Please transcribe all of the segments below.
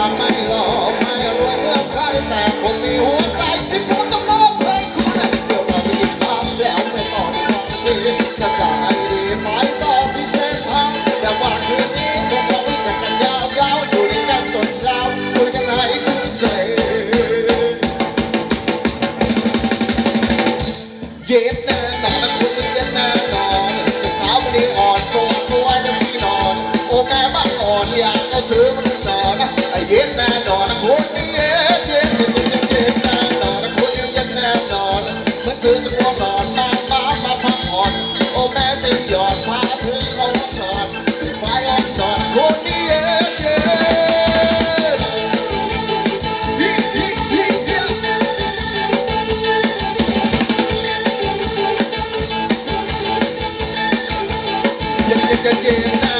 on my ถือจะง่วงนอนนางฟ้ามาพักผ่อนโอ้แม่จึงหยอดพาเธอเอาห้องนอนไว้ห้องนอนคนนี้เองเย็นเย็นเย็นนะ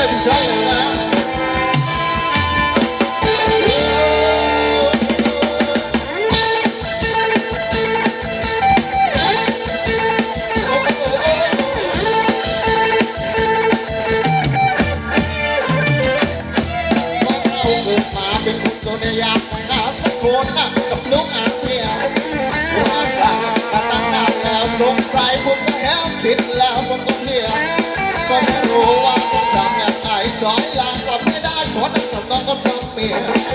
เลยถึงเลยนะอยากแต่สักคนนะกับลูกอาเซียนรัตั้งนานแล้วสงสัยผมจะแหวผิดแล้วผมก็ สอยลางสับไม่ได้ขอดังสำนองก็สำเมีย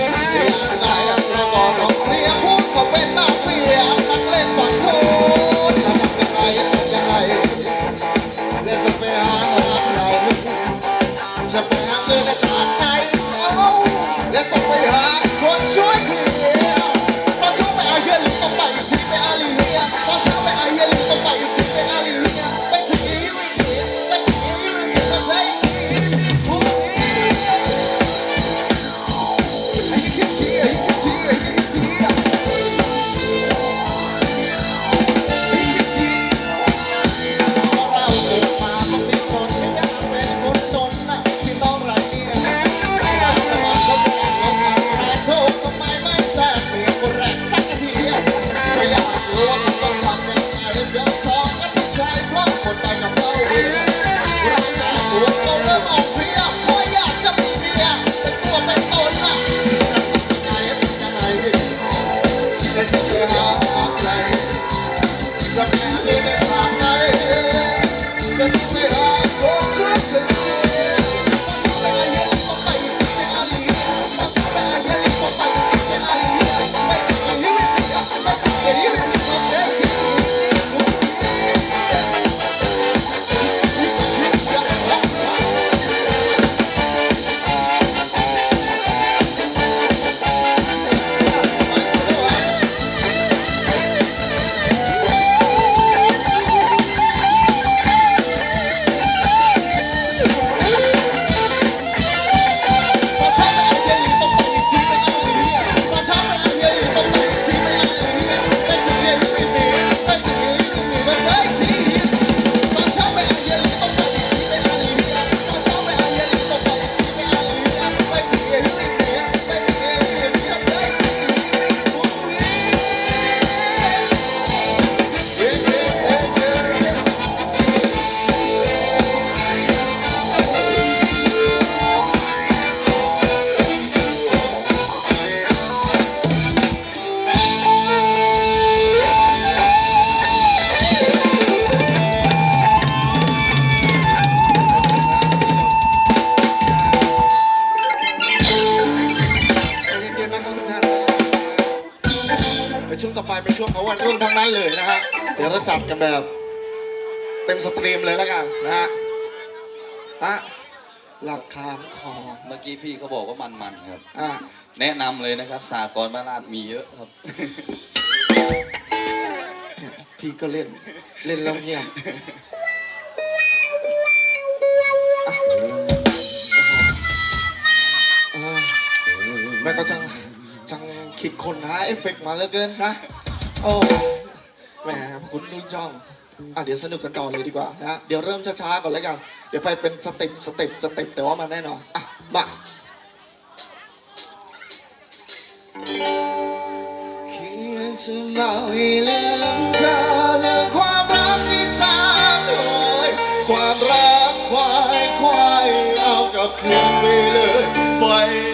Thank you. เป็นช่วงของวันรุ่นทั้งนั้นเลยนะฮะเดี๋ยวเราจัดกันแบบ เต็มสตรีมเลยแล้วกันนะฮะฮะหลักคามคอเมื่อกี้พี่เขาบอกว่ามันๆครับ อะแนะนำเลยนะครับสากรณ์บ้านลาดมีเยอะครับ พี่ก็เล่นเล่นแล้วเงียบอะโอ้โหเออแม่ก็จังจังคิดคนหาเอฟเฟกต์มาเหลือเกินนะ โอ้แหมคุณนุ่นจ้องอะเดี๋ยวสนุกกันต่อเลยดีกว่านะเดี๋ยวเริ่มช้าๆก่อนแล้วกัน เดี๋ยวไปเป็นสเต็ปสเต็ปสเต็ปแต่ว่ามันแน่นอนอะมาเพียงจะเล่าให้ลืมเธอเรื่องความรักที่สางโดยความรักควายควายเอากลับคืนไปเลยไปโ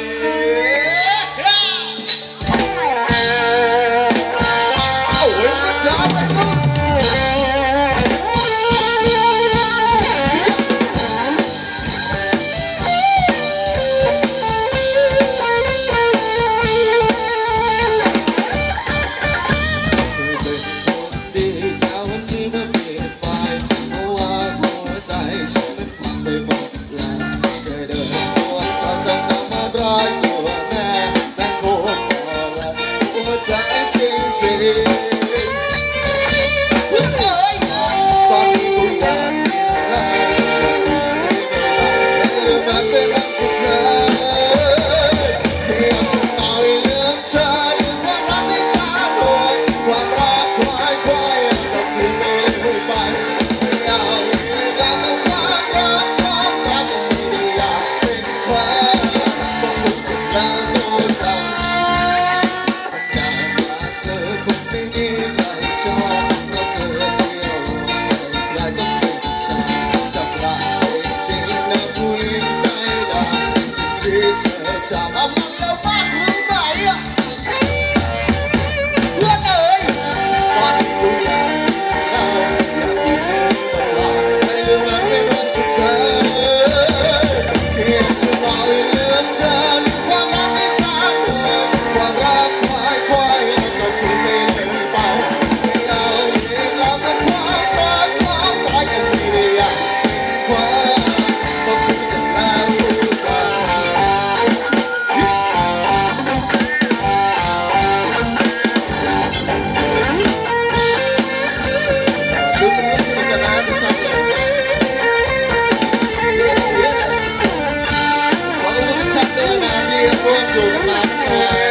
ข